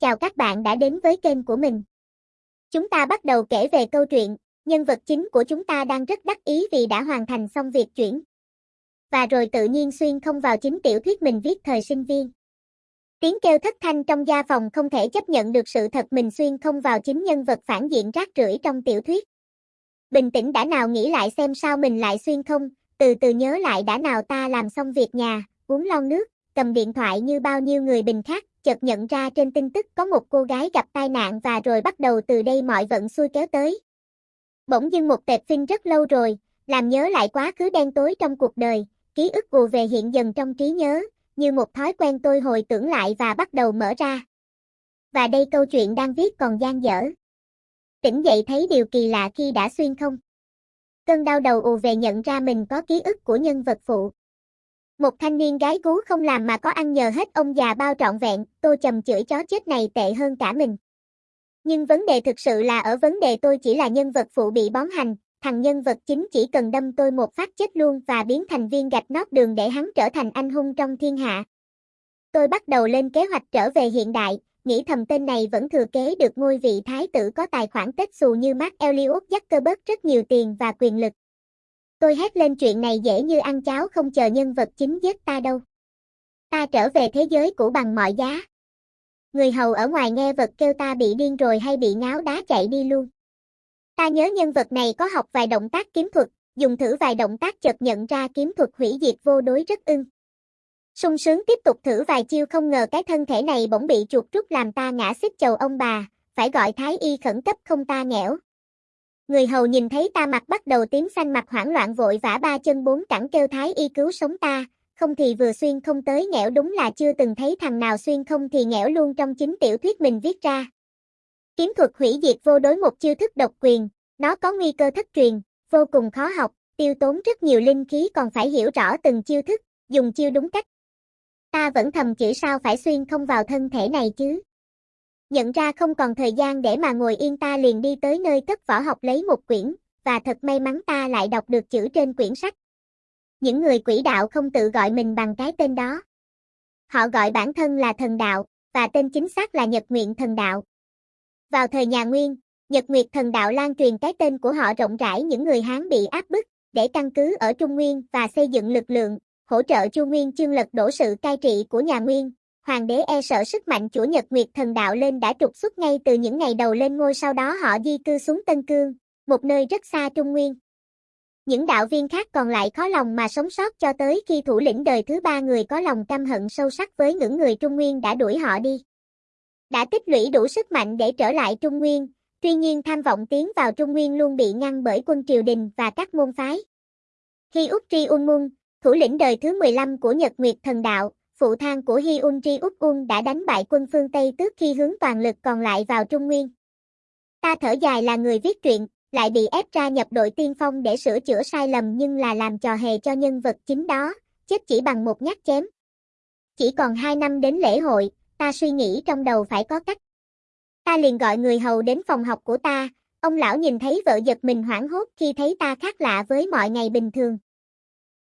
Chào các bạn đã đến với kênh của mình. Chúng ta bắt đầu kể về câu chuyện, nhân vật chính của chúng ta đang rất đắc ý vì đã hoàn thành xong việc chuyển. Và rồi tự nhiên xuyên không vào chính tiểu thuyết mình viết thời sinh viên. Tiếng kêu thất thanh trong gia phòng không thể chấp nhận được sự thật mình xuyên không vào chính nhân vật phản diện rác rưởi trong tiểu thuyết. Bình tĩnh đã nào nghĩ lại xem sao mình lại xuyên không, từ từ nhớ lại đã nào ta làm xong việc nhà, uống lon nước, cầm điện thoại như bao nhiêu người bình khác, chợt nhận ra trên tin tức có một cô gái gặp tai nạn và rồi bắt đầu từ đây mọi vận xui kéo tới. Bỗng dưng một tệp phim rất lâu rồi, làm nhớ lại quá khứ đen tối trong cuộc đời, ký ức ùa về hiện dần trong trí nhớ, như một thói quen tôi hồi tưởng lại và bắt đầu mở ra. Và đây câu chuyện đang viết còn gian dở. Tỉnh dậy thấy điều kỳ lạ khi đã xuyên không. Cơn đau đầu ù về nhận ra mình có ký ức của nhân vật phụ. Một thanh niên gái gú không làm mà có ăn nhờ hết ông già bao trọn vẹn, tôi chầm chửi chó chết này tệ hơn cả mình. Nhưng vấn đề thực sự là ở vấn đề tôi chỉ là nhân vật phụ bị bón hành, thằng nhân vật chính chỉ cần đâm tôi một phát chết luôn và biến thành viên gạch nót đường để hắn trở thành anh hung trong thiên hạ. Tôi bắt đầu lên kế hoạch trở về hiện đại, nghĩ thầm tên này vẫn thừa kế được ngôi vị thái tử có tài khoản tết xù như Mark Elliot Zuckerberg rất nhiều tiền và quyền lực. Tôi hét lên chuyện này dễ như ăn cháo không chờ nhân vật chính giết ta đâu. Ta trở về thế giới cũ bằng mọi giá. Người hầu ở ngoài nghe vật kêu ta bị điên rồi hay bị ngáo đá chạy đi luôn. Ta nhớ nhân vật này có học vài động tác kiếm thuật, dùng thử vài động tác chợt nhận ra kiếm thuật hủy diệt vô đối rất ưng. sung sướng tiếp tục thử vài chiêu không ngờ cái thân thể này bỗng bị chuột rút làm ta ngã xích chầu ông bà, phải gọi thái y khẩn cấp không ta nghẽo. Người hầu nhìn thấy ta mặt bắt đầu tím xanh mặt hoảng loạn vội vã ba chân bốn cẳng kêu thái y cứu sống ta, không thì vừa xuyên không tới nghẽo đúng là chưa từng thấy thằng nào xuyên không thì nghẽo luôn trong chính tiểu thuyết mình viết ra. Kiếm thuật hủy diệt vô đối một chiêu thức độc quyền, nó có nguy cơ thất truyền, vô cùng khó học, tiêu tốn rất nhiều linh khí còn phải hiểu rõ từng chiêu thức, dùng chiêu đúng cách. Ta vẫn thầm chỉ sao phải xuyên không vào thân thể này chứ. Nhận ra không còn thời gian để mà ngồi yên ta liền đi tới nơi cất võ học lấy một quyển, và thật may mắn ta lại đọc được chữ trên quyển sách. Những người quỷ đạo không tự gọi mình bằng cái tên đó. Họ gọi bản thân là thần đạo, và tên chính xác là Nhật Nguyện Thần Đạo. Vào thời nhà Nguyên, Nhật Nguyệt Thần Đạo lan truyền cái tên của họ rộng rãi những người Hán bị áp bức, để căn cứ ở Trung Nguyên và xây dựng lực lượng, hỗ trợ Chu Nguyên chương lật đổ sự cai trị của nhà Nguyên, hoàng đế e sợ sức mạnh chủ Nhật Nguyệt thần đạo lên đã trục xuất ngay từ những ngày đầu lên ngôi sau đó họ di cư xuống Tân Cương, một nơi rất xa Trung Nguyên. Những đạo viên khác còn lại khó lòng mà sống sót cho tới khi thủ lĩnh đời thứ ba người có lòng căm hận sâu sắc với những người Trung Nguyên đã đuổi họ đi. Đã tích lũy đủ sức mạnh để trở lại Trung Nguyên, tuy nhiên tham vọng tiến vào Trung Nguyên luôn bị ngăn bởi quân triều đình và các môn phái. Khi Úc Tri Ung Mung, thủ lĩnh đời thứ 15 của Nhật Nguyệt thần đạo, phụ thang của Hyun Ji Úc Un đã đánh bại quân phương Tây tước khi hướng toàn lực còn lại vào Trung Nguyên. Ta thở dài là người viết truyện, lại bị ép ra nhập đội tiên phong để sửa chữa sai lầm nhưng là làm trò hề cho nhân vật chính đó, chết chỉ bằng một nhát chém. Chỉ còn hai năm đến lễ hội, ta suy nghĩ trong đầu phải có cách. Ta liền gọi người hầu đến phòng học của ta, ông lão nhìn thấy vợ giật mình hoảng hốt khi thấy ta khác lạ với mọi ngày bình thường,